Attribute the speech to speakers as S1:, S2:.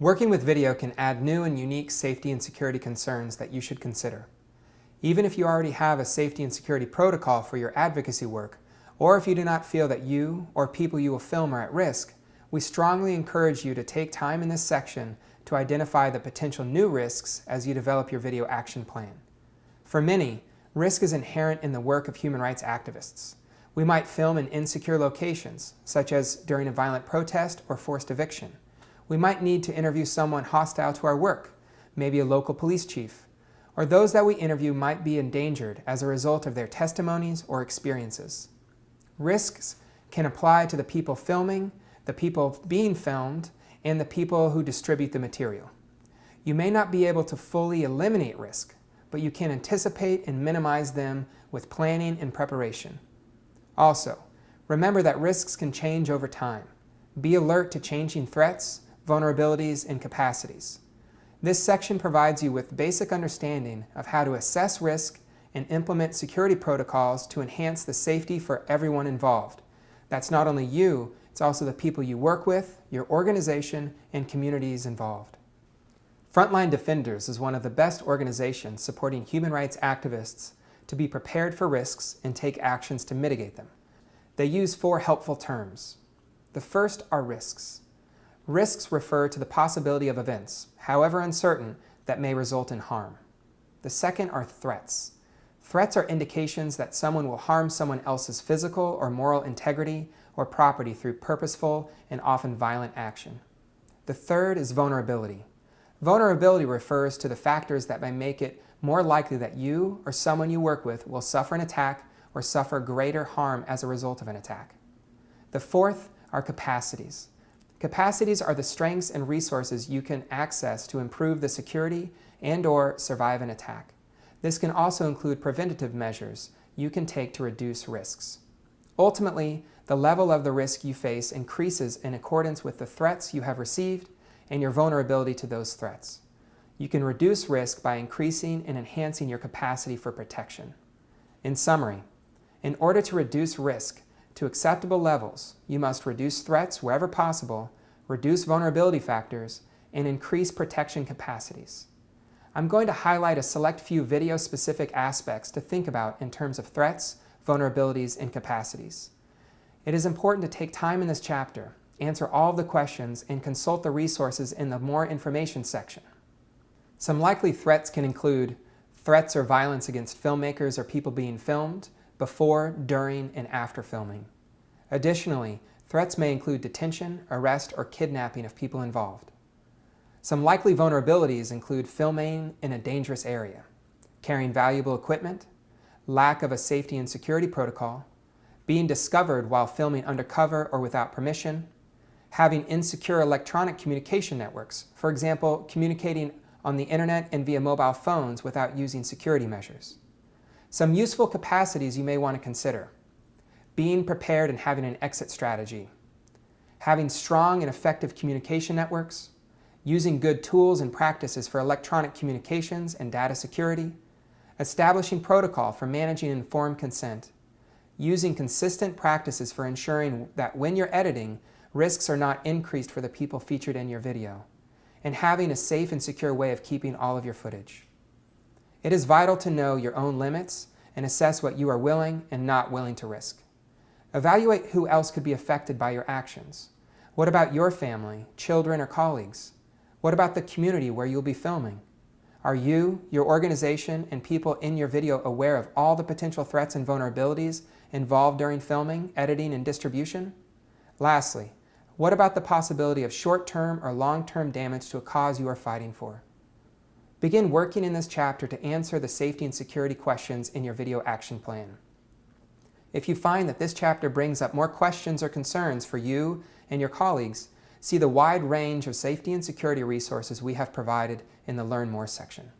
S1: Working with video can add new and unique safety and security concerns that you should consider. Even if you already have a safety and security protocol for your advocacy work, or if you do not feel that you or people you will film are at risk, we strongly encourage you to take time in this section to identify the potential new risks as you develop your video action plan. For many, risk is inherent in the work of human rights activists. We might film in insecure locations, such as during a violent protest or forced eviction. We might need to interview someone hostile to our work, maybe a local police chief, or those that we interview might be endangered as a result of their testimonies or experiences. Risks can apply to the people filming, the people being filmed, and the people who distribute the material. You may not be able to fully eliminate risk, but you can anticipate and minimize them with planning and preparation. Also, remember that risks can change over time. Be alert to changing threats, vulnerabilities, and capacities. This section provides you with basic understanding of how to assess risk and implement security protocols to enhance the safety for everyone involved. That's not only you, it's also the people you work with, your organization, and communities involved. Frontline Defenders is one of the best organizations supporting human rights activists to be prepared for risks and take actions to mitigate them. They use four helpful terms. The first are risks. Risks refer to the possibility of events, however uncertain, that may result in harm. The second are threats. Threats are indications that someone will harm someone else's physical or moral integrity or property through purposeful and often violent action. The third is vulnerability. Vulnerability refers to the factors that may make it more likely that you or someone you work with will suffer an attack or suffer greater harm as a result of an attack. The fourth are capacities. Capacities are the strengths and resources you can access to improve the security and or survive an attack. This can also include preventative measures you can take to reduce risks. Ultimately, the level of the risk you face increases in accordance with the threats you have received and your vulnerability to those threats. You can reduce risk by increasing and enhancing your capacity for protection. In summary, in order to reduce risk to acceptable levels, you must reduce threats wherever possible, reduce vulnerability factors, and increase protection capacities. I'm going to highlight a select few video-specific aspects to think about in terms of threats, vulnerabilities, and capacities. It is important to take time in this chapter, answer all of the questions, and consult the resources in the More Information section. Some likely threats can include threats or violence against filmmakers or people being filmed, before, during, and after filming. Additionally, threats may include detention, arrest, or kidnapping of people involved. Some likely vulnerabilities include filming in a dangerous area, carrying valuable equipment, lack of a safety and security protocol, being discovered while filming undercover or without permission, having insecure electronic communication networks, for example, communicating on the internet and via mobile phones without using security measures. Some useful capacities you may want to consider. Being prepared and having an exit strategy. Having strong and effective communication networks, using good tools and practices for electronic communications and data security, establishing protocol for managing informed consent, using consistent practices for ensuring that when you're editing, risks are not increased for the people featured in your video, and having a safe and secure way of keeping all of your footage. It is vital to know your own limits and assess what you are willing and not willing to risk. Evaluate who else could be affected by your actions. What about your family, children, or colleagues? What about the community where you'll be filming? Are you, your organization, and people in your video aware of all the potential threats and vulnerabilities involved during filming, editing, and distribution? Lastly, what about the possibility of short-term or long-term damage to a cause you are fighting for? Begin working in this chapter to answer the safety and security questions in your video action plan. If you find that this chapter brings up more questions or concerns for you and your colleagues, See the wide range of safety and security resources we have provided in the Learn More section.